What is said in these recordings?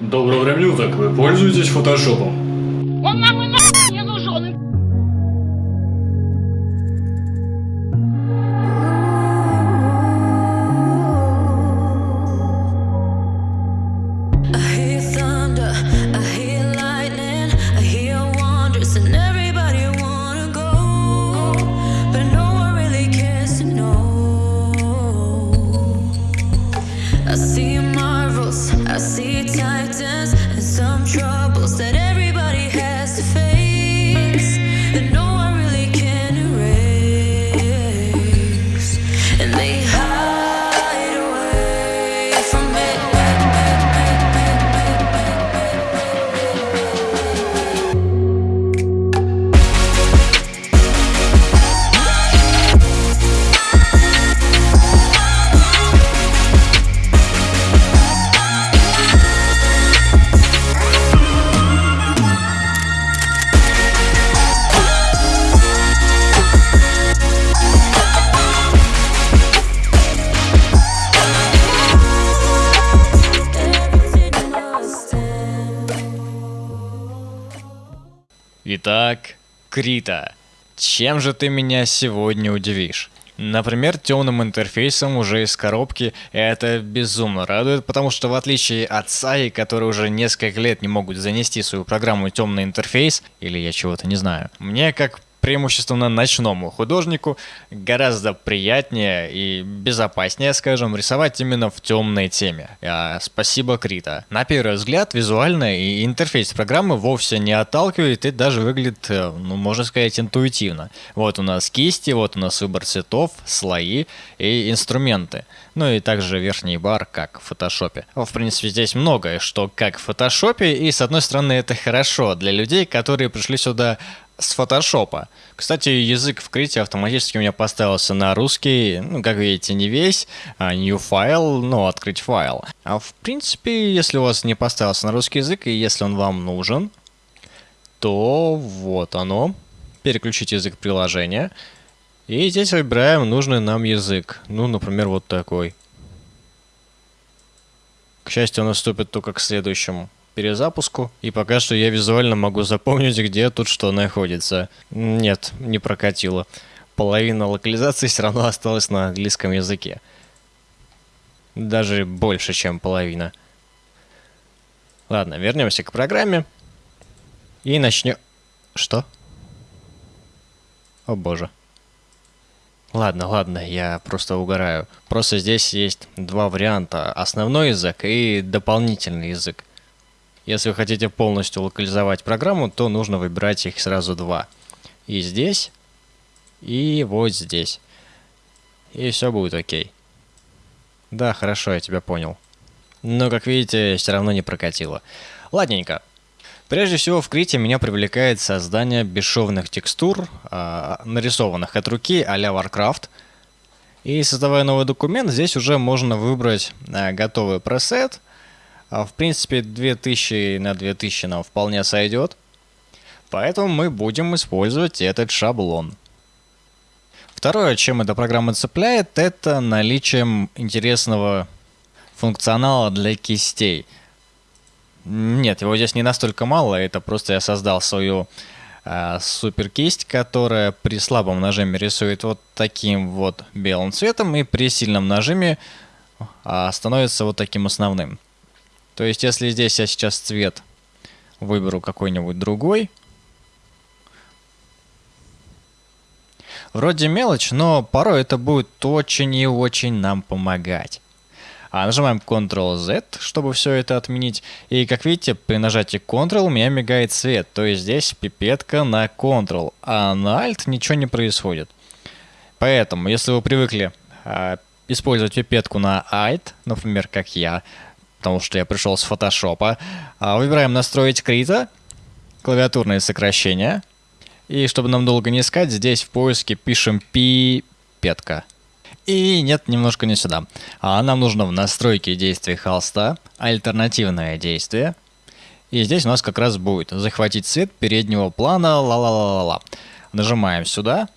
Доброго времени суток, вы пользуетесь фотошопом? Крита, чем же ты меня сегодня удивишь? Например, темным интерфейсом уже из коробки это безумно радует, потому что в отличие от Саи, которые уже несколько лет не могут занести свою программу темный интерфейс, или я чего-то не знаю, мне как преимущественно ночному художнику гораздо приятнее и безопаснее, скажем, рисовать именно в темной теме. А, спасибо, Крита. На первый взгляд, визуально и интерфейс программы вовсе не отталкивает и даже выглядит, э, ну, можно сказать, интуитивно. Вот у нас кисти, вот у нас выбор цветов, слои и инструменты. Ну и также верхний бар, как в фотошопе. В принципе, здесь многое, что как в фотошопе, и с одной стороны это хорошо для людей, которые пришли сюда с фотошопа. Кстати, язык в Крите автоматически у меня поставился на русский, ну, как видите, не весь, а new файл, ну, открыть файл. А в принципе, если у вас не поставился на русский язык, и если он вам нужен, то вот оно. Переключить язык приложения. И здесь выбираем нужный нам язык. Ну, например, вот такой. К счастью, он наступит только к следующему перезапуску. И пока что я визуально могу запомнить, где тут что находится. Нет, не прокатило. Половина локализации все равно осталась на английском языке. Даже больше, чем половина. Ладно, вернемся к программе. И начнем... Что? О боже. Ладно, ладно, я просто угораю. Просто здесь есть два варианта. Основной язык и дополнительный язык. Если вы хотите полностью локализовать программу, то нужно выбирать их сразу два. И здесь, и вот здесь. И все будет окей. Да, хорошо, я тебя понял. Но, как видите, все равно не прокатило. Ладненько. Прежде всего, в Крите меня привлекает создание бесшовных текстур, а, нарисованных от руки а-ля Warcraft. И создавая новый документ, здесь уже можно выбрать а, готовый пресет. А, в принципе, 2000 на 2000 нам вполне сойдет. Поэтому мы будем использовать этот шаблон. Второе, чем эта программа цепляет, это наличием интересного функционала для кистей. Нет, его здесь не настолько мало, это просто я создал свою э, супер кисть, которая при слабом нажиме рисует вот таким вот белым цветом, и при сильном нажиме э, становится вот таким основным. То есть, если здесь я сейчас цвет выберу какой-нибудь другой, Вроде мелочь, но порой это будет очень и очень нам помогать. А нажимаем Ctrl-Z, чтобы все это отменить. И как видите, при нажатии Ctrl у меня мигает свет. То есть здесь пипетка на Ctrl, а на Alt ничего не происходит. Поэтому, если вы привыкли э, использовать пипетку на Alt, например, как я, потому что я пришел с фотошопа, э, выбираем настроить крита, клавиатурные сокращения. И чтобы нам долго не искать, здесь в поиске пишем пипетка. И нет, немножко не сюда. А нам нужно в настройке действия холста альтернативное действие. И здесь у нас как раз будет захватить цвет переднего плана, ла-ла-ла-ла-ла. Нажимаем сюда,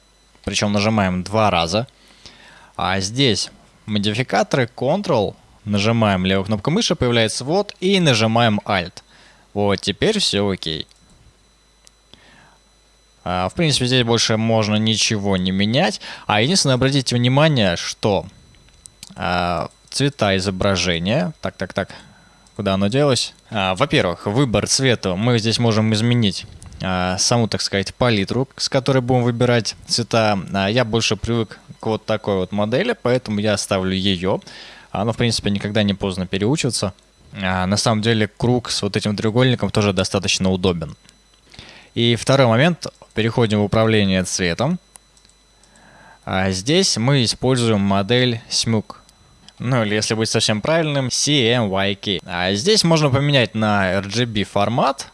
причем нажимаем два раза. А здесь модификаторы Ctrl нажимаем левую кнопку мыши, появляется вот, и нажимаем Alt. Вот, теперь все окей. А, в принципе, здесь больше можно ничего не менять. А единственное, обратите внимание, что а, цвета изображения... Так, так, так. Куда оно делось? А, Во-первых, выбор цвета мы здесь можем изменить саму, так сказать, палитру, с которой будем выбирать цвета. Я больше привык к вот такой вот модели, поэтому я оставлю ее. Но, в принципе, никогда не поздно переучиться. А, на самом деле, круг с вот этим треугольником тоже достаточно удобен. И второй момент. Переходим в управление цветом. А здесь мы используем модель SMUG. Ну или если быть совсем правильным, CMYK. А здесь можно поменять на RGB формат,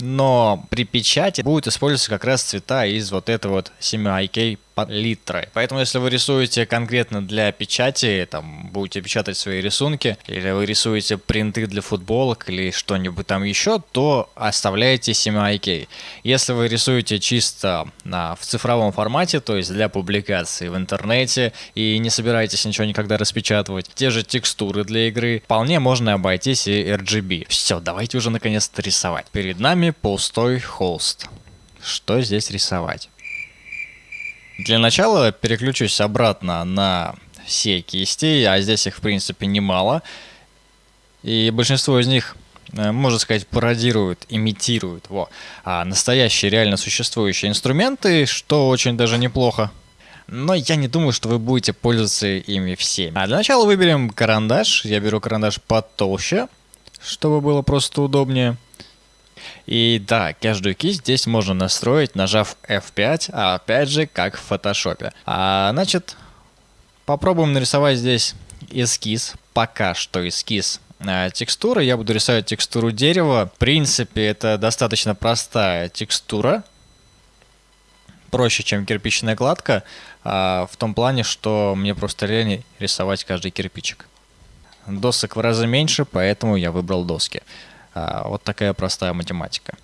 но при печати будет использоваться как раз цвета из вот этой вот 7IK палитры. Поэтому если вы рисуете конкретно для печати, там будете печатать свои рисунки, или вы рисуете принты для футболок или что-нибудь там еще, то оставляете 7IK. Если вы рисуете чисто на, в цифровом формате, то есть для публикации в интернете, и не собираетесь ничего никогда распечатывать, те же текстуры для игры, вполне можно обойтись и RGB. Все, давайте уже наконец-то рисовать. Перед нами пустой холст. Что здесь рисовать? Для начала переключусь обратно на все кисти, а здесь их в принципе немало. И большинство из них, э, можно сказать, пародируют, имитируют во, а настоящие реально существующие инструменты, что очень даже неплохо. Но я не думаю, что вы будете пользоваться ими всеми. А для начала выберем карандаш. Я беру карандаш потолще, чтобы было просто удобнее. И да, каждую кисть здесь можно настроить, нажав F5, а опять же, как в фотошопе. А, значит, попробуем нарисовать здесь эскиз, пока что эскиз а, текстуры. Я буду рисовать текстуру дерева. В принципе, это достаточно простая текстура. Проще, чем кирпичная кладка, а, в том плане, что мне просто лень рисовать каждый кирпичик. Досок в разы меньше, поэтому я выбрал доски. А, вот такая простая математика.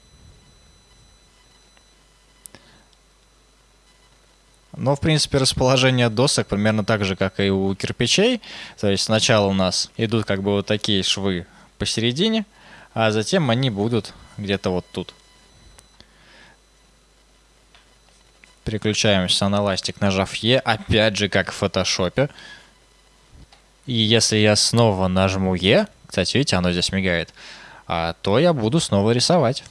Но, в принципе, расположение досок примерно так же, как и у кирпичей. То есть сначала у нас идут как бы вот такие швы посередине, а затем они будут где-то вот тут. Переключаемся на ластик, нажав Е, опять же, как в фотошопе. И если я снова нажму Е, кстати, видите, оно здесь мигает, то я буду снова рисовать.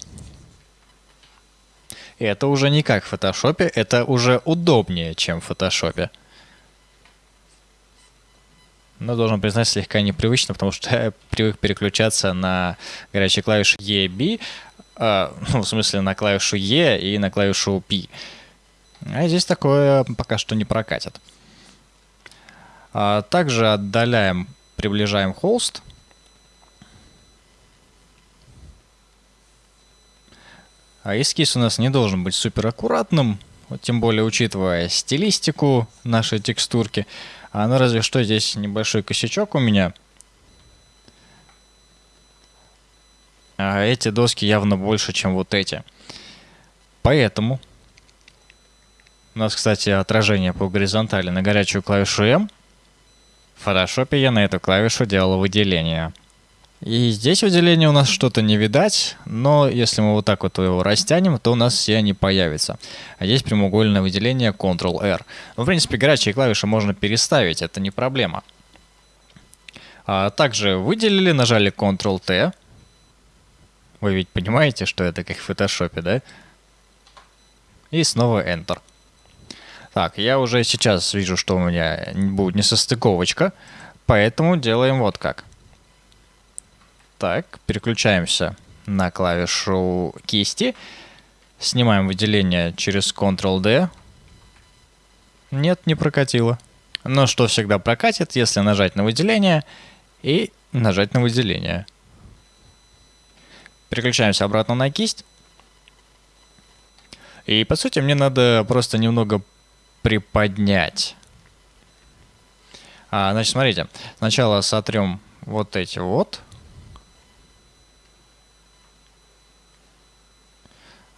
Это уже не как в фотошопе, это уже удобнее, чем в фотошопе. Но должен признать, слегка непривычно, потому что я привык переключаться на горячие клавиши E, э, ну, в смысле на клавишу E и на клавишу P. А здесь такое пока что не прокатит. А также отдаляем, приближаем холст. А эскиз у нас не должен быть супер аккуратным, вот тем более учитывая стилистику нашей текстурки. А ну разве что здесь небольшой косячок у меня. А эти доски явно больше, чем вот эти. Поэтому у нас, кстати, отражение по горизонтали на горячую клавишу M. В фотошопе я на эту клавишу делал выделение. И здесь выделение у нас что-то не видать, но если мы вот так вот его растянем, то у нас все они появятся. А здесь прямоугольное выделение Ctrl-R. Ну, в принципе, горячие клавиши можно переставить, это не проблема. А также выделили, нажали Ctrl-T. Вы ведь понимаете, что это как в фотошопе, да? И снова Enter. Так, я уже сейчас вижу, что у меня будет несостыковочка, поэтому делаем вот как. Так, переключаемся на клавишу кисти. Снимаем выделение через Ctrl-D. Нет, не прокатило. Но что всегда прокатит, если нажать на выделение и нажать на выделение. Переключаемся обратно на кисть. И по сути мне надо просто немного приподнять. А, значит, смотрите. Сначала сотрем вот эти вот.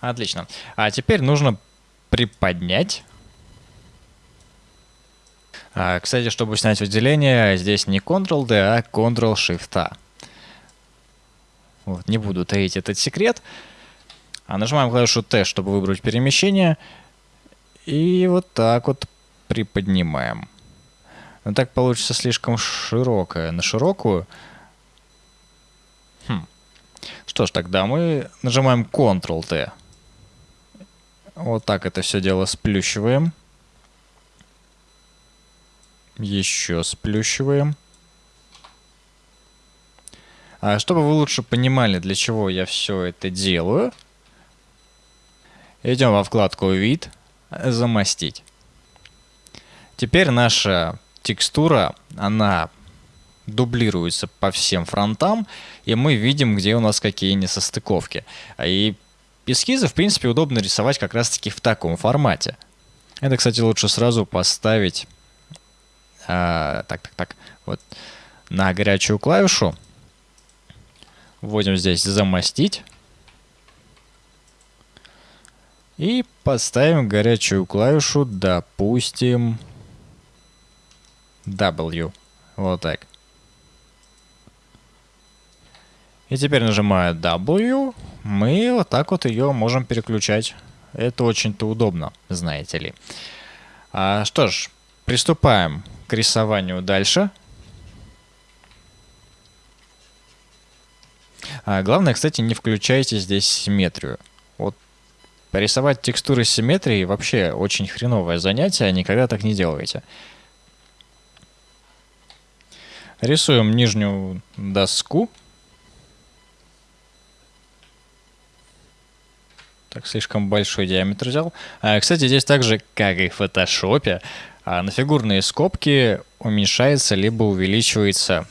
Отлично. А теперь нужно приподнять. А, кстати, чтобы снять выделение, здесь не Ctrl-D, а Ctrl-Shift-A. Вот, не буду таить этот секрет. А нажимаем клавишу T, чтобы выбрать перемещение. И вот так вот приподнимаем. Но так получится слишком широкая. На широкую. Хм. Что ж, тогда мы нажимаем Ctrl-T. Вот так это все дело сплющиваем. Еще сплющиваем. А чтобы вы лучше понимали, для чего я все это делаю, идем во вкладку «Вид», «Замостить». Теперь наша текстура, она дублируется по всем фронтам, и мы видим, где у нас какие несостыковки. И эскизы, в принципе, удобно рисовать как раз-таки в таком формате. Это, кстати, лучше сразу поставить а, так, так, так, вот на горячую клавишу. Вводим здесь замостить. И поставим горячую клавишу, допустим, W. Вот так. И теперь нажимая W, мы вот так вот ее можем переключать. Это очень-то удобно, знаете ли. А, что ж, приступаем к рисованию дальше. А, главное, кстати, не включайте здесь симметрию. Вот порисовать текстуры симметрии вообще очень хреновое занятие, никогда так не делайте. Рисуем нижнюю доску. Так, слишком большой диаметр взял. А, кстати, здесь также, как и в фотошопе, а, на фигурные скобки уменьшается либо увеличивается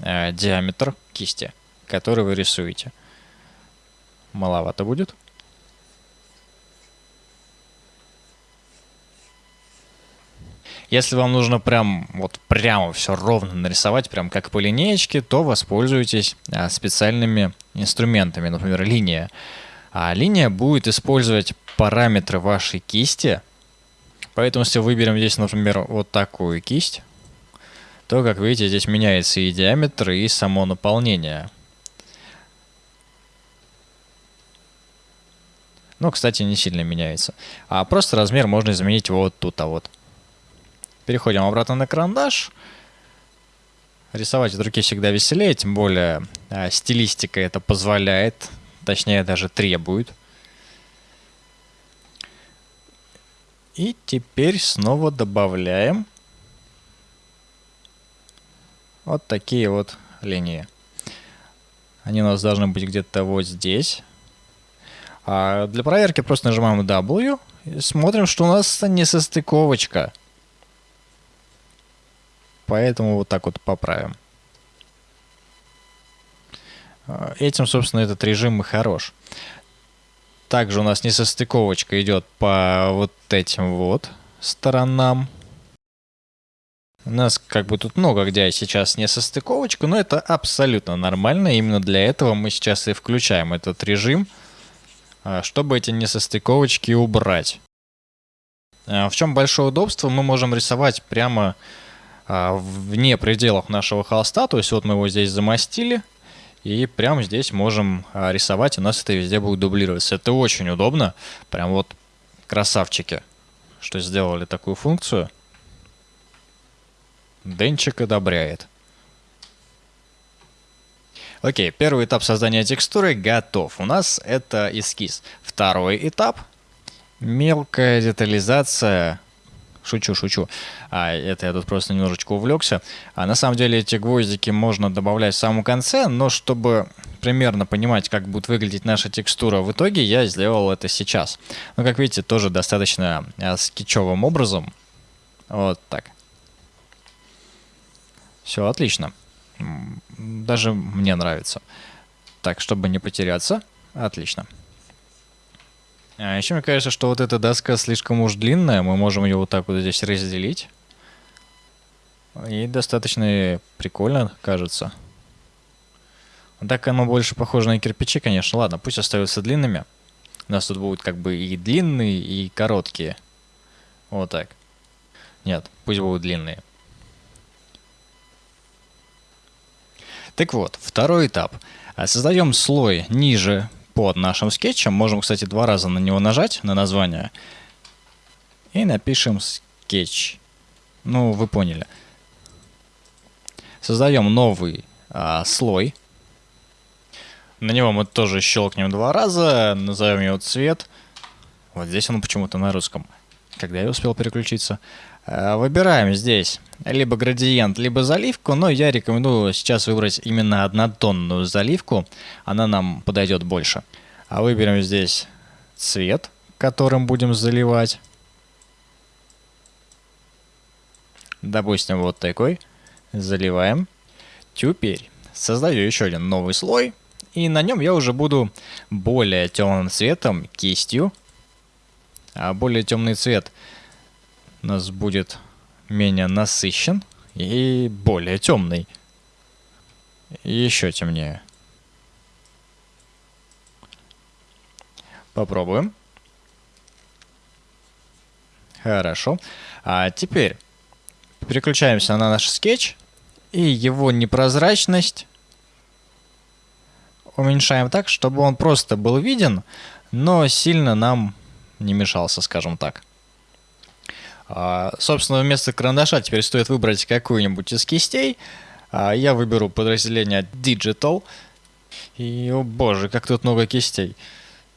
а, диаметр кисти, который вы рисуете. Маловато будет. Если вам нужно прям вот прямо все ровно нарисовать, прям как по линеечке, то воспользуйтесь а, специальными инструментами, например, линия. А линия будет использовать параметры вашей кисти. Поэтому если выберем здесь, например, вот такую кисть, то, как видите, здесь меняется и диаметр, и само наполнение. Ну, кстати, не сильно меняется. А просто размер можно изменить вот тут, а вот. Переходим обратно на карандаш. Рисовать от руки всегда веселее, тем более а, стилистика это позволяет, точнее даже требует. И теперь снова добавляем вот такие вот линии. Они у нас должны быть где-то вот здесь. А для проверки просто нажимаем W и смотрим, что у нас несостыковочка. Поэтому вот так вот поправим. А, этим, собственно, этот режим и хорош. Также у нас несостыковочка идет по вот этим вот сторонам. У нас как бы тут много где сейчас несостыковочка, но это абсолютно нормально. Именно для этого мы сейчас и включаем этот режим, а, чтобы эти несостыковочки убрать. А, в чем большое удобство? Мы можем рисовать прямо вне пределов нашего холста. То есть вот мы его здесь замостили. И прямо здесь можем а, рисовать, у нас это везде будет дублироваться. Это очень удобно. Прям вот красавчики, что сделали такую функцию. Денчик одобряет. Окей, первый этап создания текстуры готов. У нас это эскиз. Второй этап. Мелкая детализация Шучу, шучу. А, это я тут просто немножечко увлекся. А на самом деле эти гвоздики можно добавлять в самом конце, но чтобы примерно понимать, как будет выглядеть наша текстура в итоге, я сделал это сейчас. Но, как видите, тоже достаточно а, скетчевым образом. Вот так. Все отлично. Даже мне нравится. Так, чтобы не потеряться. Отлично. А еще мне кажется, что вот эта доска слишком уж длинная, мы можем ее вот так вот здесь разделить. И достаточно прикольно кажется. Так оно больше похоже на кирпичи, конечно. Ладно, пусть остаются длинными. У нас тут будут как бы и длинные, и короткие. Вот так. Нет, пусть будут длинные. Так вот, второй этап. А, Создаем слой ниже под нашим скетчем. Можем, кстати, два раза на него нажать, на название. И напишем скетч. Ну, вы поняли. Создаем новый а, слой. На него мы тоже щелкнем два раза, назовем его цвет. Вот здесь он почему-то на русском. Когда я успел переключиться. А, Выбираем здесь либо градиент, либо заливку, но я рекомендую сейчас выбрать именно однотонную заливку. Она нам подойдет больше. А выберем здесь цвет, которым будем заливать. Допустим, вот такой. Заливаем. Теперь создаю еще один новый слой. И на нем я уже буду более темным цветом, кистью. А более темный цвет нас будет менее насыщен и более темный. Еще темнее. Попробуем. Хорошо. А теперь переключаемся на наш скетч. И его непрозрачность уменьшаем так, чтобы он просто был виден, но сильно нам не мешался, скажем так. А, собственно, вместо карандаша теперь стоит выбрать какую-нибудь из кистей. А, я выберу подразделение Digital. И, о боже, как тут много кистей.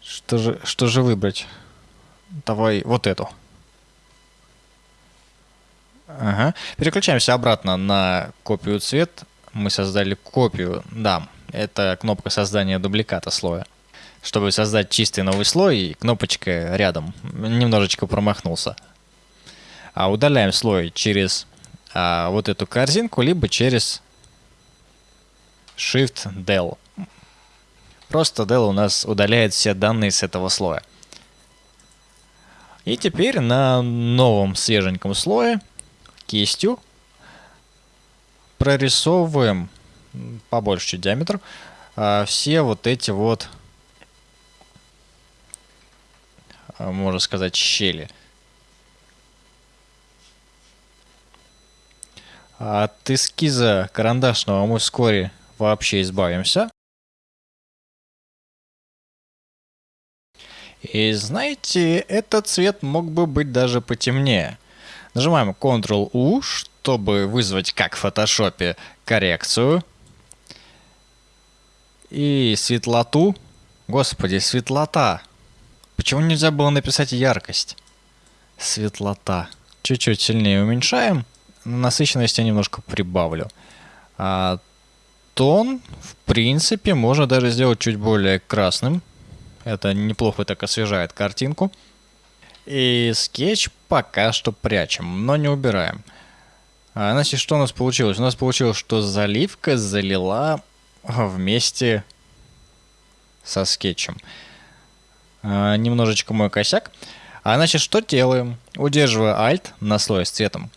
Что же, что же выбрать? Давай вот эту. Ага. Переключаемся обратно на копию цвет. Мы создали копию. Да, это кнопка создания дубликата слоя. Чтобы создать чистый новый слой, кнопочка рядом. Немножечко промахнулся. А удаляем слой через а, вот эту корзинку, либо через Shift Del. Просто Del у нас удаляет все данные с этого слоя. И теперь на новом свеженьком слое кистью прорисовываем побольше чуть диаметр а, все вот эти вот а, можно сказать щели от эскиза карандашного мы вскоре вообще избавимся и знаете этот цвет мог бы быть даже потемнее Нажимаем Ctrl-U, чтобы вызвать, как в фотошопе, коррекцию. И светлоту. Господи, светлота. Почему нельзя было написать яркость? Светлота. Чуть-чуть сильнее уменьшаем. Насыщенность я немножко прибавлю. А тон, в принципе, можно даже сделать чуть более красным. Это неплохо так освежает картинку. И скетч пока что прячем, но не убираем. А, значит, что у нас получилось? У нас получилось, что заливка залила вместе со скетчем. А, немножечко мой косяк. А значит, что делаем? Удерживая Alt на слой с цветом.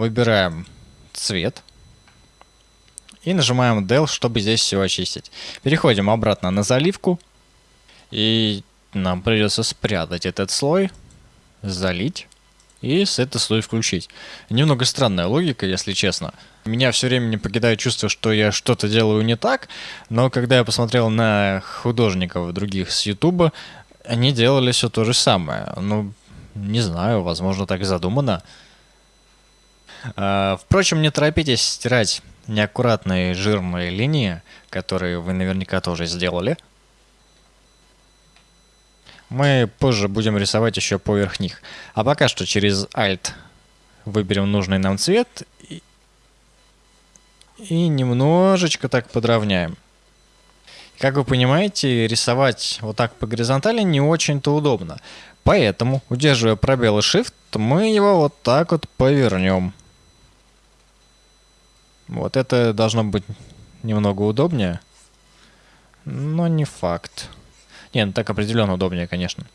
Выбираем цвет. И нажимаем Del, чтобы здесь все очистить. Переходим обратно на заливку. И нам придется спрятать этот слой, залить и с этот слой включить. Немного странная логика, если честно. Меня все время не покидает чувство, что я что-то делаю не так, но когда я посмотрел на художников других с Ютуба, они делали все то же самое. Ну, не знаю, возможно, так задумано. А, впрочем, не торопитесь стирать неаккуратные жирные линии, которые вы наверняка тоже сделали – мы позже будем рисовать еще поверх них. А пока что через Alt выберем нужный нам цвет и, и немножечко так подровняем. Как вы понимаете, рисовать вот так по горизонтали не очень-то удобно. Поэтому, удерживая пробел и Shift, мы его вот так вот повернем. Вот это должно быть немного удобнее, но не факт. Не, ну так определенно удобнее, конечно.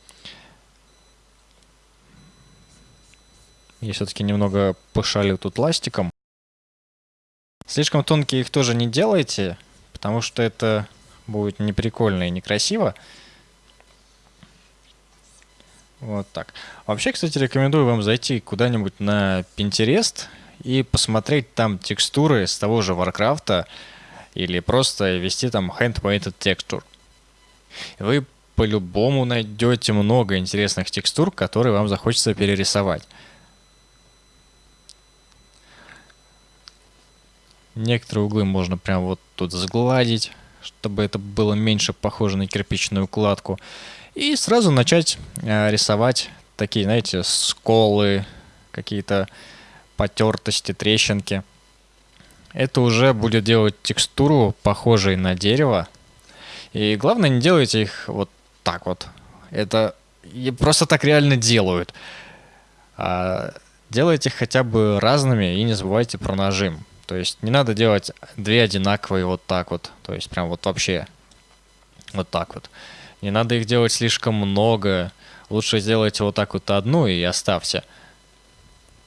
Я все-таки немного пошалю тут ластиком. Слишком тонкие их тоже не делайте, потому что это будет неприкольно и некрасиво. Вот так. Вообще, кстати, рекомендую вам зайти куда-нибудь на Pinterest и посмотреть там текстуры с того же Warcraft или просто ввести там hand-painted texture. Вы по-любому найдете много интересных текстур, которые вам захочется перерисовать. Некоторые углы можно прям вот тут сгладить, чтобы это было меньше похоже на кирпичную кладку. И сразу начать э, рисовать такие, знаете, сколы, какие-то потертости, трещинки. Это уже будет делать текстуру похожей на дерево. И главное, не делайте их вот так вот. Это просто так реально делают. А делайте их хотя бы разными и не забывайте про нажим. То есть не надо делать две одинаковые вот так вот. То есть прям вот вообще вот так вот. Не надо их делать слишком много. Лучше сделайте вот так вот одну и оставьте.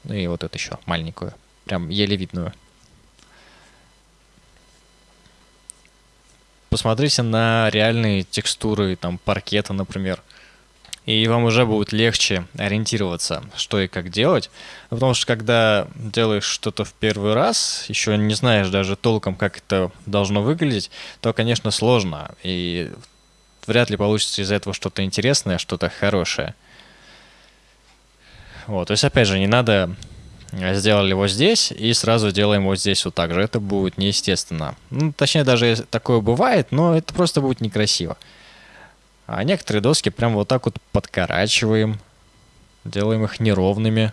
Ну и вот эту еще маленькую. Прям еле видную. Посмотрите на реальные текстуры, там, паркета, например. И вам уже будет легче ориентироваться, что и как делать. Потому что когда делаешь что-то в первый раз, еще не знаешь даже толком, как это должно выглядеть, то, конечно, сложно. И вряд ли получится из этого что-то интересное, что-то хорошее. Вот, то есть, опять же, не надо сделали его здесь и сразу делаем вот здесь вот так же. Это будет неестественно. Ну, точнее, даже такое бывает, но это просто будет некрасиво. А некоторые доски прям вот так вот подкорачиваем. Делаем их неровными.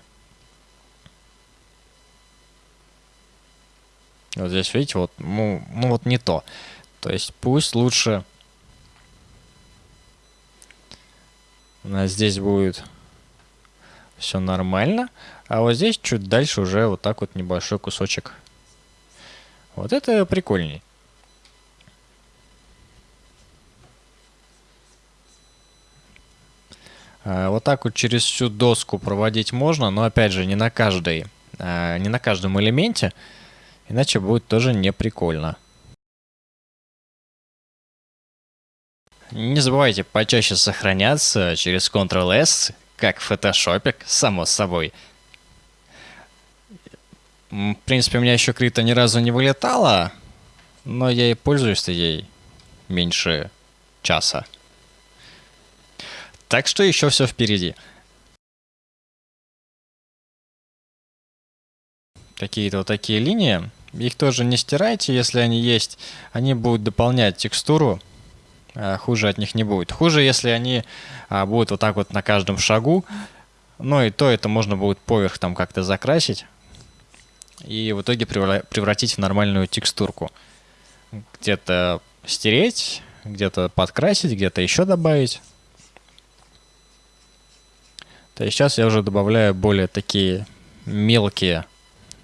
Вот здесь, видите, вот, ну, ну вот не то. То есть пусть лучше у нас здесь будет все нормально. А вот здесь чуть дальше уже вот так вот небольшой кусочек. Вот это прикольней. А, вот так вот через всю доску проводить можно, но опять же не на каждой, а, не на каждом элементе, иначе будет тоже не прикольно. Не забывайте почаще сохраняться через Ctrl-S, как в фотошопе, само собой. В принципе, у меня еще крита ни разу не вылетала, но я и пользуюсь ей меньше часа. Так что еще все впереди. Какие-то вот такие линии. Их тоже не стирайте, если они есть. Они будут дополнять текстуру. А хуже от них не будет. Хуже, если они а, будут вот так вот на каждом шагу. Но и то это можно будет поверх там как-то закрасить. И в итоге превратить в нормальную текстурку. Где-то стереть, где-то подкрасить, где-то еще добавить. То есть сейчас я уже добавляю более такие мелкие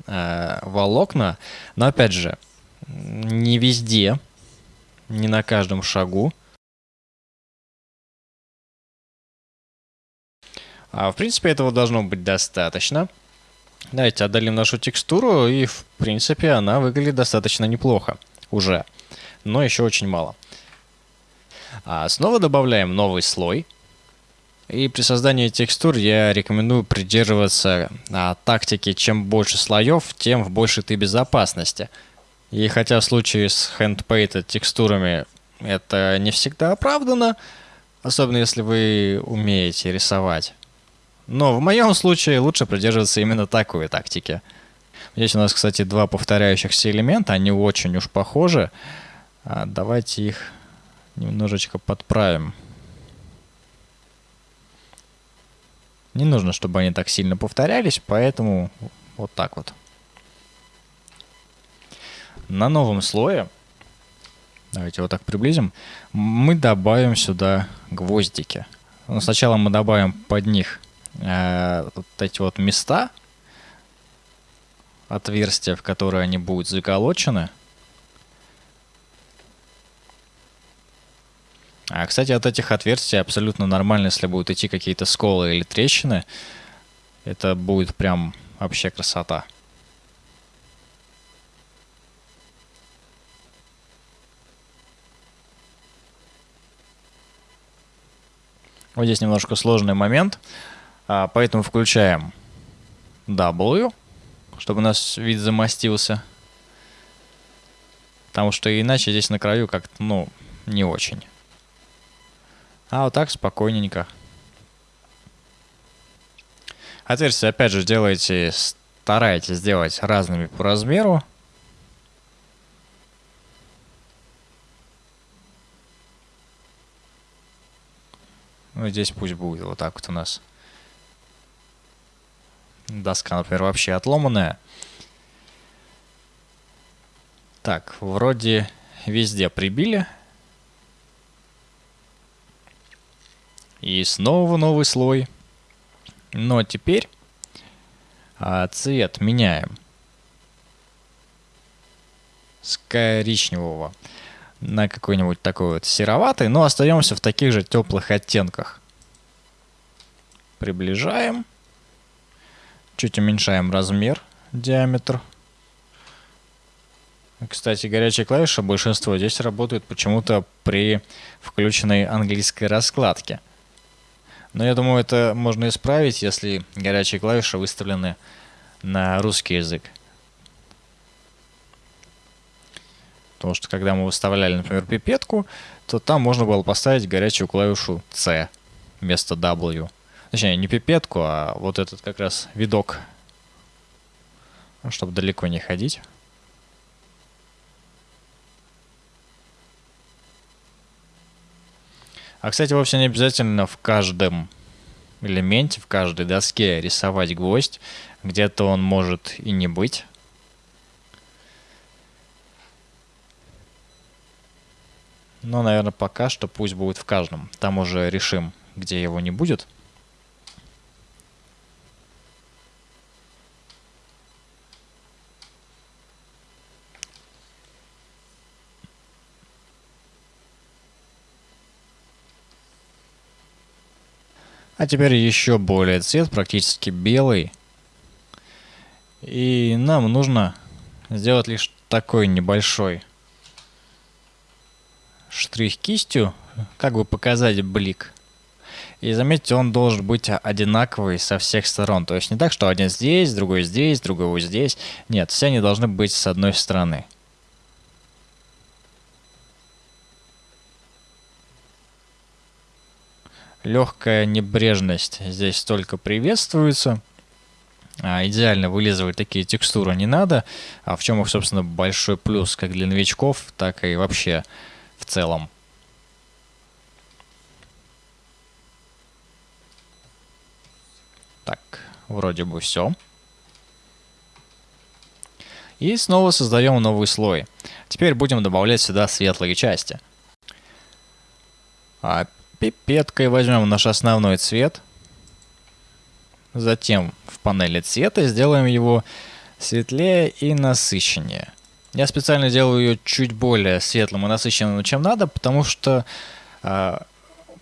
э, волокна, но опять же, не везде, не на каждом шагу. А в принципе этого должно быть достаточно. Давайте отдалим нашу текстуру, и в принципе она выглядит достаточно неплохо уже, но еще очень мало. А снова добавляем новый слой. И при создании текстур я рекомендую придерживаться а, тактики чем больше слоев, тем в большей ты безопасности. И хотя в случае с handpainted текстурами это не всегда оправдано, особенно если вы умеете рисовать. Но в моем случае лучше придерживаться именно такой тактики. Здесь у нас, кстати, два повторяющихся элемента, они очень уж похожи. А давайте их немножечко подправим. Не нужно, чтобы они так сильно повторялись, поэтому вот так вот. На новом слое, давайте вот так приблизим, мы добавим сюда гвоздики. Но ну, сначала мы добавим под них э, вот эти вот места, отверстия, в которые они будут заколочены. А, кстати, от этих отверстий абсолютно нормально, если будут идти какие-то сколы или трещины. Это будет прям вообще красота. Вот здесь немножко сложный момент, а, поэтому включаем W, чтобы у нас вид замостился. Потому что иначе здесь на краю как-то, ну, не очень. А вот так спокойненько. Отверстия, опять же, делайте, старайтесь сделать разными по размеру. Ну, здесь пусть будет вот так вот у нас. Доска, например, вообще отломанная. Так, вроде везде прибили. И снова новый слой. Но теперь а, цвет меняем. С коричневого на какой-нибудь такой вот сероватый, но остаемся в таких же теплых оттенках. Приближаем. Чуть уменьшаем размер, диаметр. Кстати, горячая клавиша большинство здесь работает почему-то при включенной английской раскладке. Но я думаю, это можно исправить, если горячие клавиши выставлены на русский язык. Потому что когда мы выставляли, например, пипетку, то там можно было поставить горячую клавишу C вместо W. Точнее, не пипетку, а вот этот как раз видок, чтобы далеко не ходить. А, кстати, вовсе не обязательно в каждом элементе, в каждой доске рисовать гвоздь. Где-то он может и не быть. Но, наверное, пока что пусть будет в каждом. Там уже решим, где его не будет. А теперь еще более цвет, практически белый. И нам нужно сделать лишь такой небольшой штрих кистью, как бы показать блик. И заметьте, он должен быть одинаковый со всех сторон. То есть не так, что один здесь, другой здесь, другой вот здесь. Нет, все они должны быть с одной стороны. Легкая небрежность здесь только приветствуется. А, идеально вылизывать такие текстуры не надо. А в чем их, собственно, большой плюс как для новичков, так и вообще в целом. Так, вроде бы все. И снова создаем новый слой. Теперь будем добавлять сюда светлые части. Пипеткой возьмем наш основной цвет. Затем в панели цвета сделаем его светлее и насыщеннее. Я специально делаю ее чуть более светлым и насыщенным, чем надо, потому что э,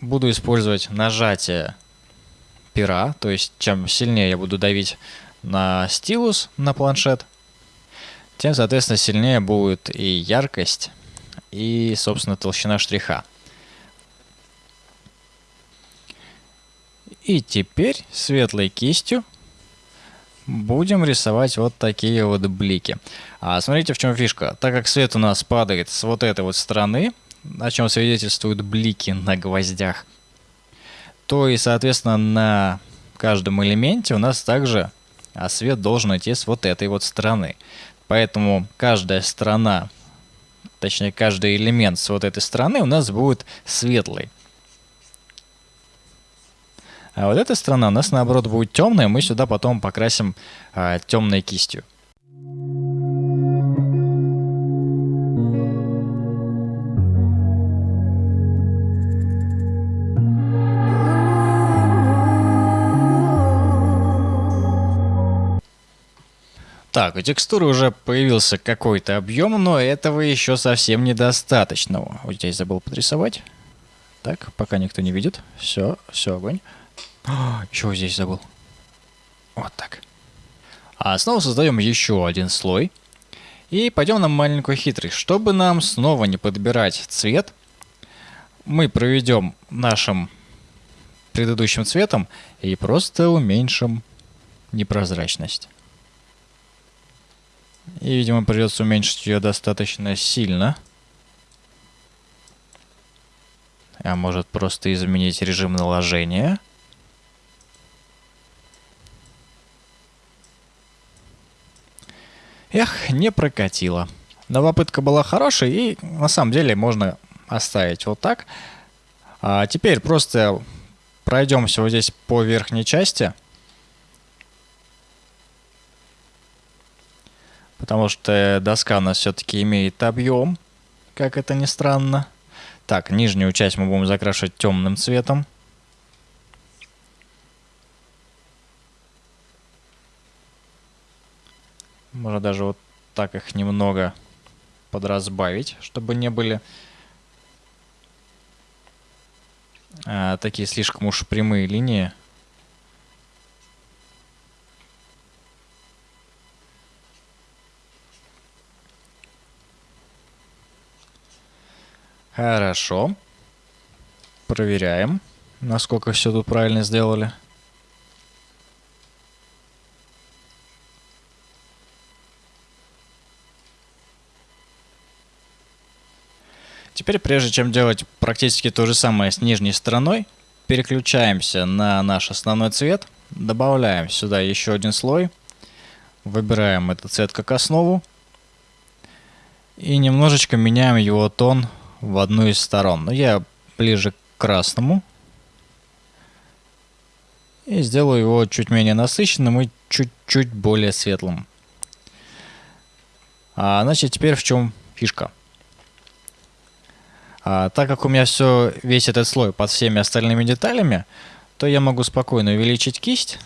буду использовать нажатие пера, то есть чем сильнее я буду давить на стилус, на планшет, тем, соответственно, сильнее будет и яркость, и, собственно, толщина штриха. И теперь светлой кистью будем рисовать вот такие вот блики. А смотрите, в чем фишка. Так как свет у нас падает с вот этой вот стороны, о чем свидетельствуют блики на гвоздях, то и, соответственно, на каждом элементе у нас также а свет должен идти с вот этой вот стороны. Поэтому каждая сторона, точнее каждый элемент с вот этой стороны у нас будет светлый. А вот эта сторона у нас наоборот будет темная, мы сюда потом покрасим а, темной кистью. Так, у текстуры уже появился какой-то объем, но этого еще совсем недостаточно. Вот здесь забыл подрисовать. Так, пока никто не видит. Все, все, огонь. А, еще здесь забыл. Вот так. А снова создаем еще один слой. И пойдем на маленькую хитрость. Чтобы нам снова не подбирать цвет, мы проведем нашим предыдущим цветом и просто уменьшим непрозрачность. И, видимо, придется уменьшить ее достаточно сильно. А может просто изменить режим наложения. Эх, не прокатило. Но попытка была хорошей, и на самом деле можно оставить вот так. А теперь просто пройдемся вот здесь по верхней части. Потому что доска у нас все-таки имеет объем, как это ни странно. Так, нижнюю часть мы будем закрашивать темным цветом. Можно даже вот так их немного подразбавить, чтобы не были а, такие слишком уж прямые линии. Хорошо. Проверяем, насколько все тут правильно сделали. Теперь, прежде чем делать практически то же самое с нижней стороной, переключаемся на наш основной цвет, добавляем сюда еще один слой, выбираем этот цвет как основу и немножечко меняем его тон в одну из сторон. Но я ближе к красному и сделаю его чуть менее насыщенным и чуть-чуть более светлым. А, значит, теперь в чем фишка? А, так как у меня все, весь этот слой под всеми остальными деталями, то я могу спокойно увеличить кисть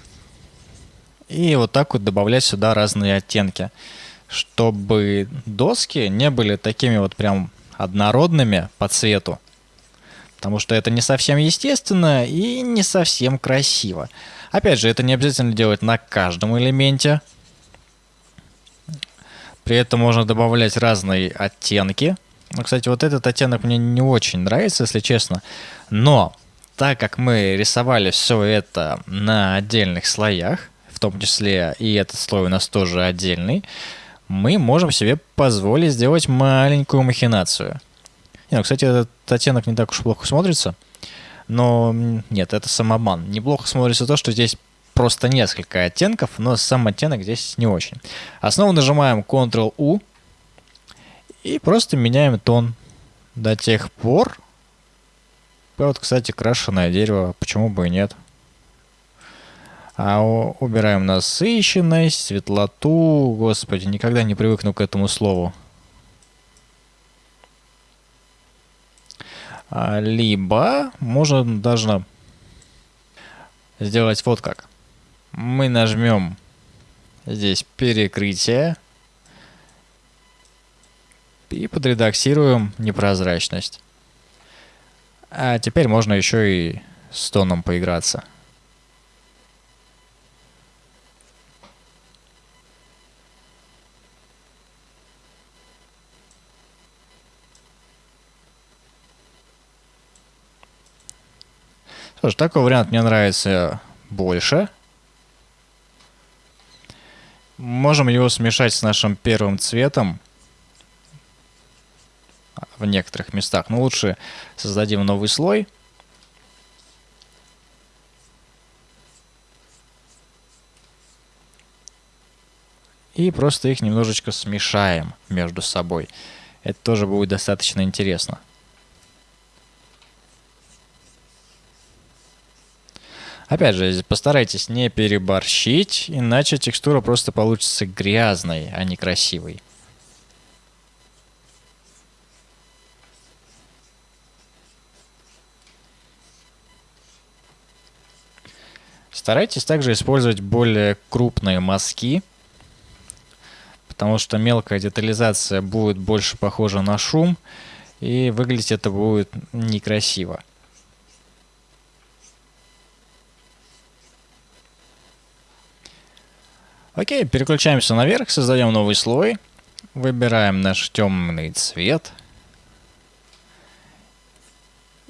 и вот так вот добавлять сюда разные оттенки, чтобы доски не были такими вот прям однородными по цвету. Потому что это не совсем естественно и не совсем красиво. Опять же, это не обязательно делать на каждом элементе. При этом можно добавлять разные оттенки. Ну, кстати, вот этот оттенок мне не очень нравится, если честно. Но, так как мы рисовали все это на отдельных слоях, в том числе и этот слой у нас тоже отдельный, мы можем себе позволить сделать маленькую махинацию. Не, ну, кстати, этот оттенок не так уж плохо смотрится. Но нет, это самобан. Неплохо смотрится то, что здесь просто несколько оттенков, но сам оттенок здесь не очень. Основу нажимаем Ctrl-U, и просто меняем тон до тех пор. Вот, кстати, крашеное дерево, почему бы и нет. А убираем насыщенность, светлоту. Господи, никогда не привыкну к этому слову. А, либо можно даже сделать вот как. Мы нажмем здесь перекрытие и подредактируем непрозрачность. А теперь можно еще и с тоном поиграться. Что ж, такой вариант мне нравится больше. Можем его смешать с нашим первым цветом в некоторых местах. Но лучше создадим новый слой. И просто их немножечко смешаем между собой. Это тоже будет достаточно интересно. Опять же, постарайтесь не переборщить, иначе текстура просто получится грязной, а не красивой. Старайтесь также использовать более крупные мазки, потому что мелкая детализация будет больше похожа на шум, и выглядеть это будет некрасиво. Окей, переключаемся наверх, создаем новый слой, выбираем наш темный цвет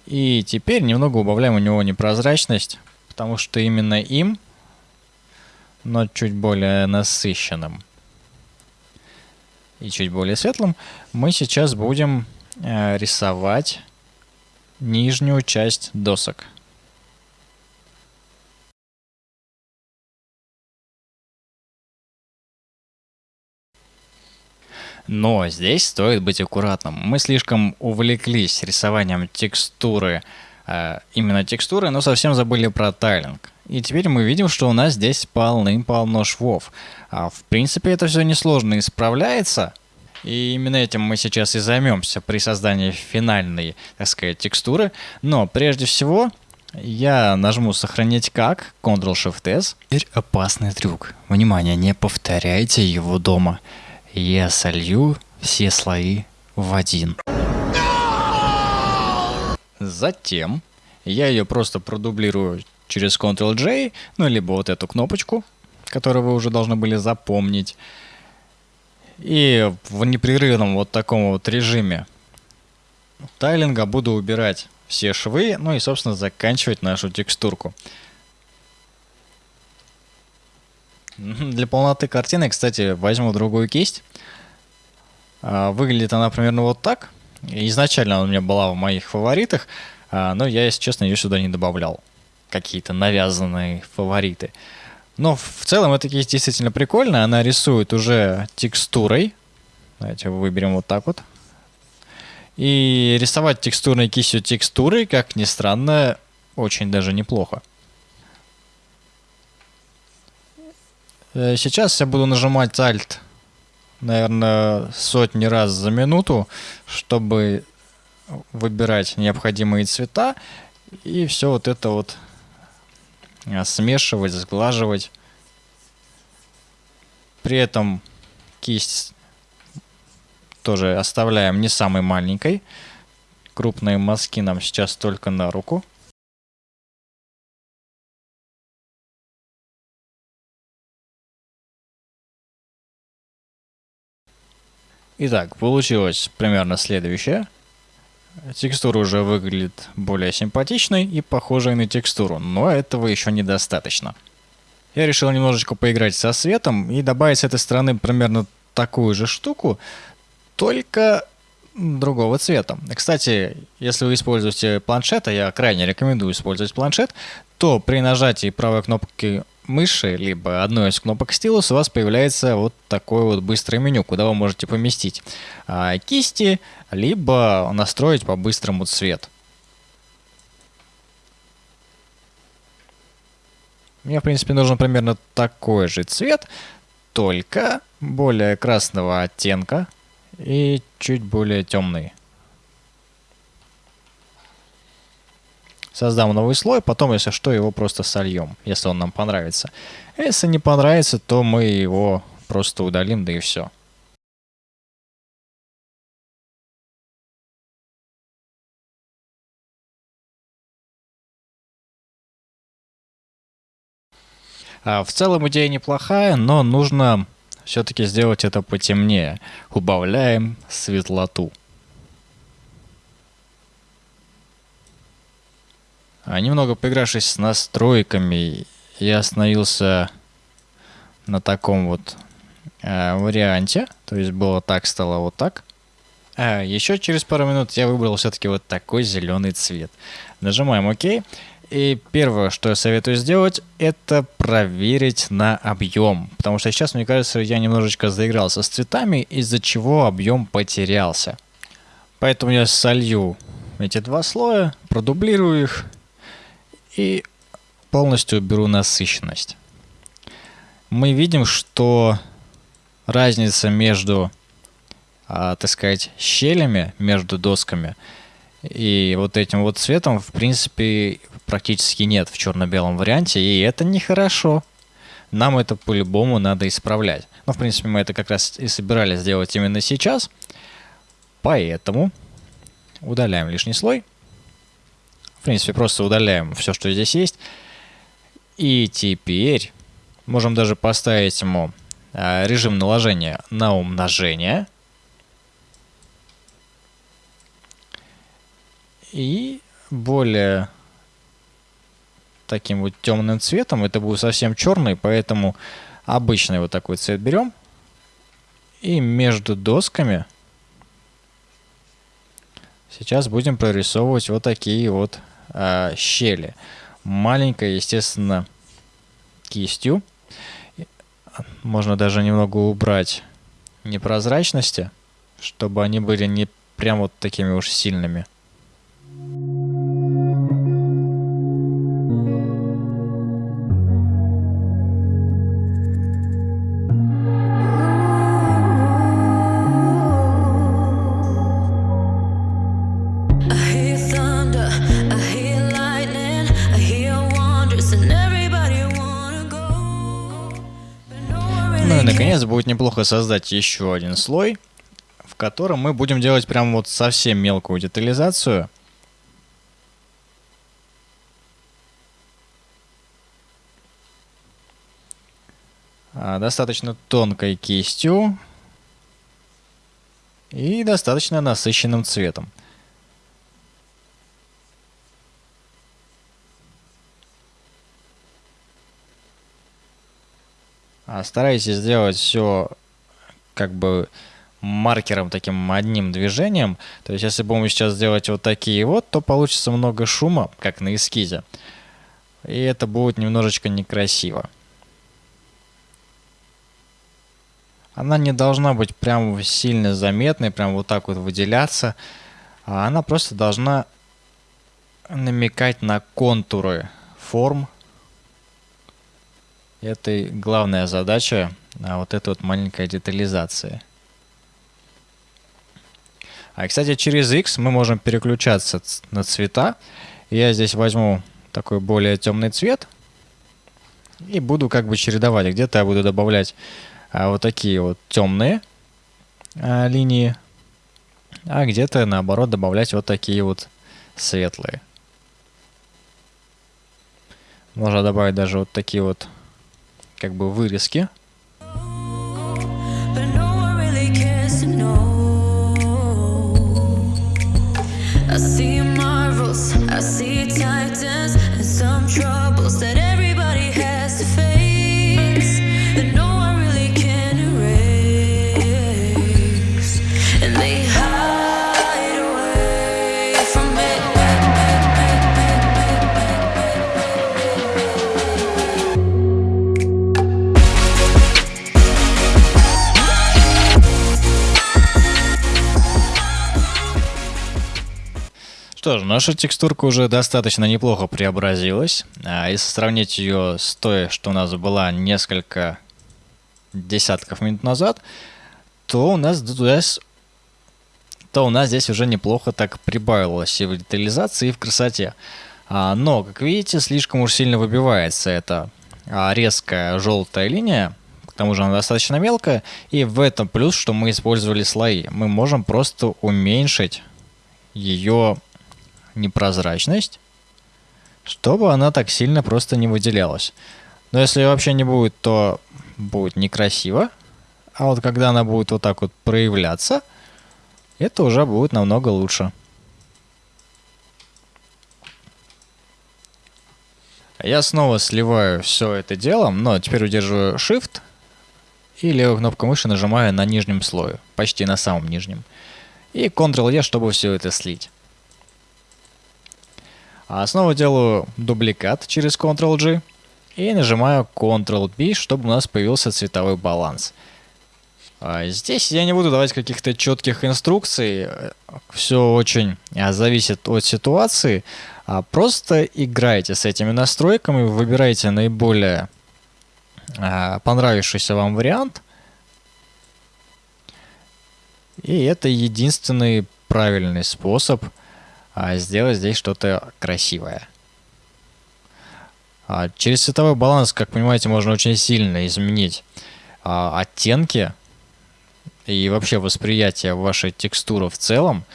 И теперь немного убавляем у него непрозрачность, потому что именно им, но чуть более насыщенным и чуть более светлым, мы сейчас будем э, рисовать нижнюю часть досок. Но здесь стоит быть аккуратным. Мы слишком увлеклись рисованием текстуры, именно текстуры, но совсем забыли про тайлинг. И теперь мы видим, что у нас здесь полным-полно швов. А в принципе это все несложно исправляется. И именно этим мы сейчас и займемся при создании финальной, так сказать, текстуры. Но прежде всего я нажму сохранить как, Ctrl-Shift-S. Теперь опасный трюк. Внимание, не повторяйте его дома. Я солью все слои в один. Затем я ее просто продублирую через Ctrl-J, ну либо вот эту кнопочку, которую вы уже должны были запомнить. И в непрерывном вот таком вот режиме тайлинга буду убирать все швы, ну и собственно заканчивать нашу текстурку. Для полноты картины, кстати, возьму другую кисть. А, выглядит она примерно вот так. Изначально она у меня была в моих фаворитах, а, но я, если честно, ее сюда не добавлял. Какие-то навязанные фавориты. Но в целом кисть действительно прикольная. Она рисует уже текстурой. Давайте выберем вот так вот. И рисовать текстурной кистью текстуры, как ни странно, очень даже неплохо. Э, сейчас я буду нажимать Alt, наверное, сотни раз за минуту, чтобы выбирать необходимые цвета и все вот это вот э, смешивать, сглаживать. При этом кисть тоже оставляем не самой маленькой. Крупные мазки нам сейчас только на руку. Итак, получилось примерно следующее. Текстура уже выглядит более симпатичной и похожей на текстуру, но этого еще недостаточно. Я решил немножечко поиграть со светом и добавить с этой стороны примерно такую же штуку, только другого цвета. Кстати, если вы используете планшет, а я крайне рекомендую использовать планшет, то при нажатии правой кнопки мыши, либо одной из кнопок стилус, у вас появляется вот такое вот быстрое меню, куда вы можете поместить а, кисти, либо настроить по-быстрому цвет. Мне, в принципе, нужен примерно такой же цвет, только более красного оттенка и чуть более темный. Создам новый слой, потом, если что, его просто сольем, если он нам понравится. Если не понравится, то мы его просто удалим, да и все. А, в целом идея неплохая, но нужно все-таки сделать это потемнее. Убавляем светлоту. Немного поигравшись с настройками, я остановился на таком вот э, варианте. То есть было так, стало вот так. А еще через пару минут я выбрал все-таки вот такой зеленый цвет. Нажимаем ОК. И первое, что я советую сделать, это проверить на объем. Потому что сейчас, мне кажется, я немножечко заигрался с цветами, из-за чего объем потерялся. Поэтому я солью эти два слоя, продублирую их и полностью уберу насыщенность. Мы видим, что разница между, а, так сказать, щелями между досками и вот этим вот цветом, в принципе, практически нет в черно-белом варианте, и это нехорошо. Нам это по-любому надо исправлять. Но, в принципе, мы это как раз и собирались сделать именно сейчас. Поэтому удаляем лишний слой. В принципе, просто удаляем все, что здесь есть. И теперь можем даже поставить ему а, режим наложения на умножение. И более таким вот темным цветом. Это будет совсем черный, поэтому обычный вот такой цвет берем. И между досками сейчас будем прорисовывать вот такие вот а, щели. Маленькая, естественно, кистью. Можно даже немного убрать непрозрачности, чтобы они были не прям вот такими уж сильными. Будет неплохо создать еще один слой, в котором мы будем делать прям вот совсем мелкую детализацию. А, Достаточно тонкой кистью и достаточно насыщенным цветом. Старайтесь сделать все как бы маркером таким одним движением. То есть, если будем сейчас сделать вот такие вот, то получится много шума, как на эскизе. И это будет немножечко некрасиво. Она не должна быть прям сильно заметной, прям вот так вот выделяться. А она просто должна намекать на контуры форм. Это главная задача а, вот этой вот маленькой детализации. А, кстати, через X мы можем переключаться на цвета. Я здесь возьму такой более темный цвет и буду как бы чередовать. Где-то я буду добавлять а, вот такие вот темные а, линии, а где-то наоборот добавлять вот такие вот светлые. Можно добавить даже вот такие вот как бы вырезки. I see marvels, I see titans, and some troubles that Наша текстурка уже достаточно неплохо преобразилась. А если сравнить ее с той, что у нас была несколько десятков минут назад, то у нас с- то у нас здесь уже неплохо так прибавилось и в детализации, и в красоте. А, но, как видите, слишком уж сильно выбивается эта а, резкая желтая линия. К тому же она достаточно мелкая. И в этом плюс, что мы использовали слои. Мы можем просто уменьшить ее непрозрачность, чтобы она так сильно просто не выделялась. Но если вообще не будет, то будет некрасиво. А вот когда она будет вот так вот проявляться, это уже будет намного лучше. Я снова сливаю все это дело, но теперь удерживаю Shift и левой кнопкой мыши нажимаю на нижнем слое, почти на самом нижнем. И Ctrl-E, чтобы все это слить. А снова делаю дубликат через Ctrl-G и нажимаю Ctrl-B, чтобы у нас появился цветовой баланс. А Здесь я не буду давать каких-то четких инструкций, все очень а, зависит от ситуации. А Просто играйте с этими настройками, выбирайте наиболее понравившийся вам вариант. И это единственный правильный способ сделать здесь что-то красивое. А, через цветовой баланс, как понимаете, можно очень сильно изменить а, оттенки и вообще восприятие вашей текстуры в целом.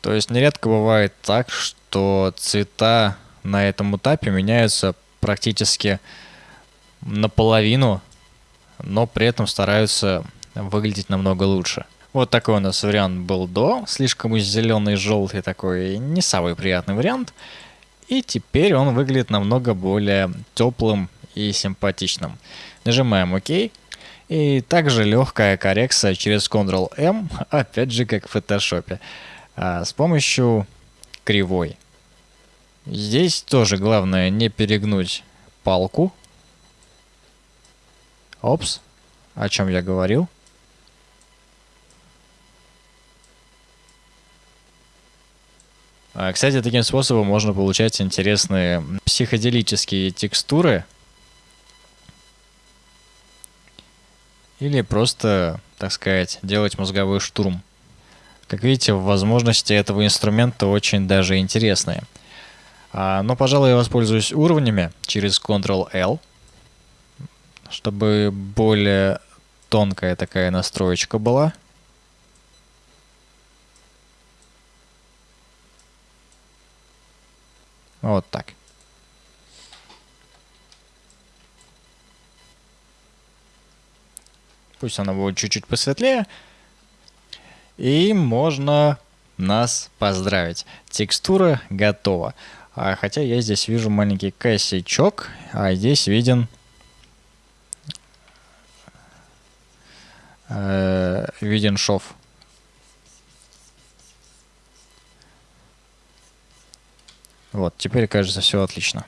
То есть нередко бывает так, что цвета на этом этапе меняются практически наполовину, но при этом стараются выглядеть намного лучше. Вот такой у нас вариант был до. Слишком зеленый, желтый такой, не самый приятный вариант. И теперь он выглядит намного более теплым и симпатичным. Нажимаем ОК. И также легкая коррекция через Ctrl-M, опять же как в фотошопе, а, с помощью кривой. Здесь тоже главное не перегнуть палку. Опс, о чем я говорил. Кстати, таким способом можно получать интересные психоделические текстуры. Или просто, так сказать, делать мозговой штурм. Как видите, возможности этого инструмента очень даже интересные. А, но, пожалуй, я воспользуюсь уровнями через Ctrl-L, чтобы более тонкая такая настроечка была. Вот так. Пусть она будет чуть-чуть посветлее. И можно нас поздравить. Текстура готова. А, хотя я здесь вижу маленький косячок, а здесь виден э, виден шов. Вот, теперь кажется все отлично.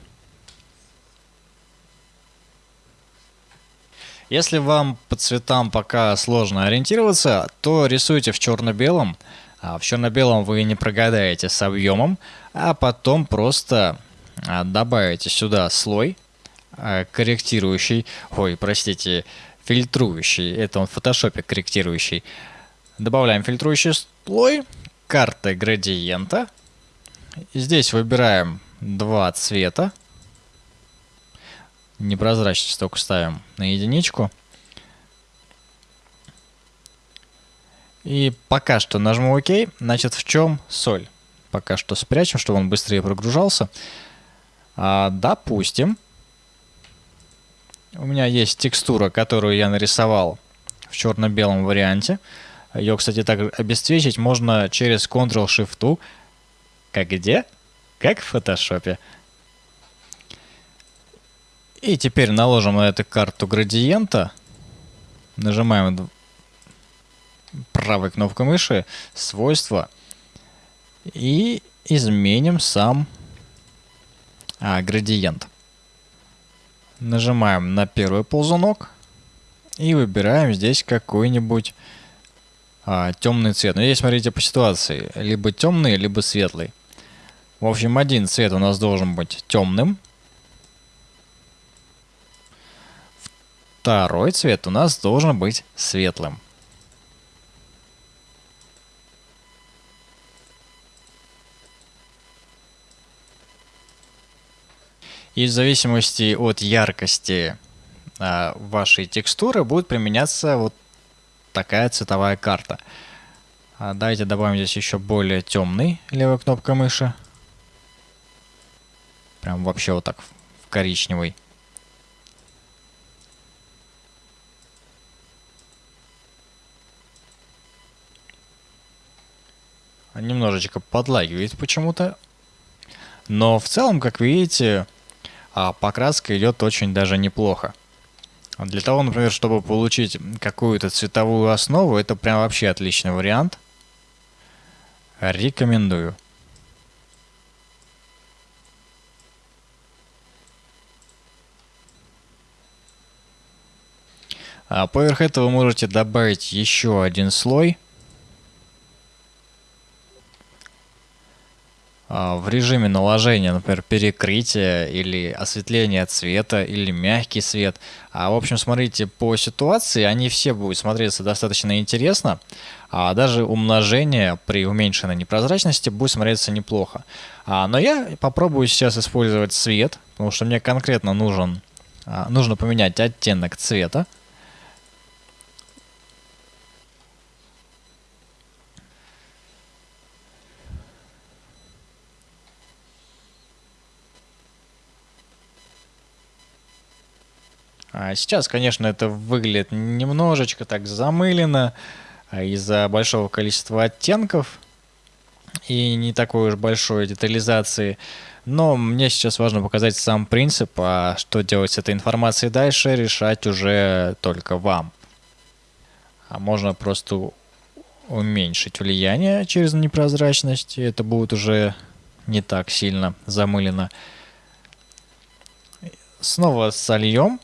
Если вам по цветам пока сложно ориентироваться, то рисуйте в черно-белом. А в черно-белом вы не прогадаете с объемом, а потом просто а, добавите сюда слой а, корректирующий, ой, простите, фильтрующий, это он в фотошопе корректирующий. Добавляем фильтрующий слой, карты градиента. Здесь выбираем два цвета. Непрозрачность только ставим на единичку. И пока что нажму ОК. Значит, в чем соль? Пока что спрячем, чтобы он быстрее прогружался. А, допустим, у меня есть текстура, которую я нарисовал в черно-белом варианте. Ее, кстати, так обесцвечить можно через Ctrl-Shift. Как где? Как в фотошопе. И теперь наложим на эту карту градиента. Нажимаем правой кнопкой мыши свойства и изменим сам а, градиент. Нажимаем на первый ползунок и выбираем здесь какой-нибудь а, темный цвет. Но здесь смотрите по ситуации, либо темный, либо светлый. В общем, один цвет у нас должен быть темным. Второй цвет у нас должен быть светлым. И в зависимости от яркости а, вашей текстуры будет применяться вот такая цветовая карта. А, давайте добавим здесь еще более темный левой кнопкой мыши. Прям вообще вот так в коричневый. Немножечко подлагивает почему-то. Но в целом, как видите, а покраска идет очень даже неплохо. Для того, например, чтобы получить какую-то цветовую основу, это прям вообще отличный вариант. Рекомендую. А поверх этого вы можете добавить еще один слой – А, в режиме наложения, например, перекрытия или осветления цвета или мягкий свет. А в общем, смотрите по ситуации, они все будут смотреться достаточно интересно. А даже умножение при уменьшенной непрозрачности будет смотреться неплохо. А, но я попробую сейчас использовать цвет, потому что мне конкретно нужен, а, нужно поменять оттенок цвета. Сейчас, конечно, это выглядит немножечко так замылено, а из-за большого количества оттенков и не такой уж большой детализации. Но мне сейчас важно показать сам принцип, а что делать с этой информацией дальше, решать уже только вам. А можно просто уменьшить влияние через непрозрачность, и это будет уже не так сильно замылено. Снова сольем.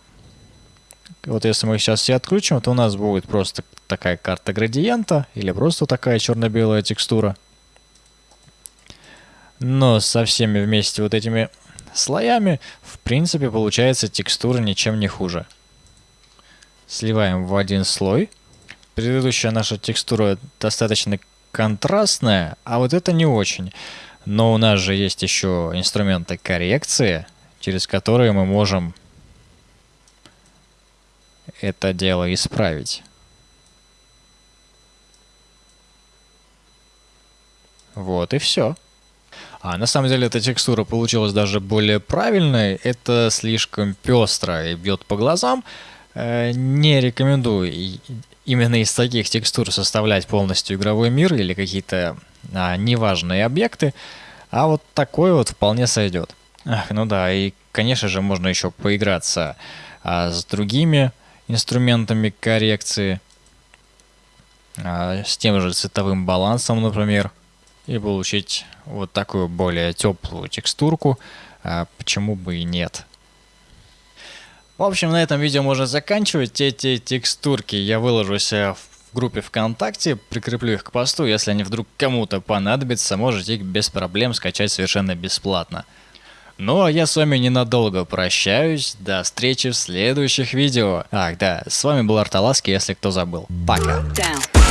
Вот если мы сейчас все отключим, то у нас будет просто такая карта градиента или просто такая черно-белая текстура. Но со всеми вместе вот этими слоями, в принципе, получается текстура ничем не хуже. Сливаем в один слой. Предыдущая наша текстура достаточно контрастная, а вот это не очень. Но у нас же есть еще инструменты коррекции, через которые мы можем это дело исправить. Вот и все. А на самом деле эта текстура получилась даже более правильной. Это слишком пестро и бьет по глазам. Э, не рекомендую именно из таких текстур составлять полностью игровой мир или какие-то а, неважные объекты. А вот такой вот вполне сойдет. Ах, ну да, и конечно же можно еще поиграться а, с другими инструментами коррекции. А, с тем же цветовым балансом, например и получить вот такую более теплую текстурку, а почему бы и нет. В общем, на этом видео можно заканчивать. Эти текстурки я выложу себя в группе ВКонтакте, прикреплю их к посту. Если они вдруг кому-то понадобятся, можете их без проблем скачать совершенно бесплатно. Ну а я с вами ненадолго прощаюсь. До встречи в следующих видео. Ах, да, с вами был Арталаски, если кто забыл. Пока. Down.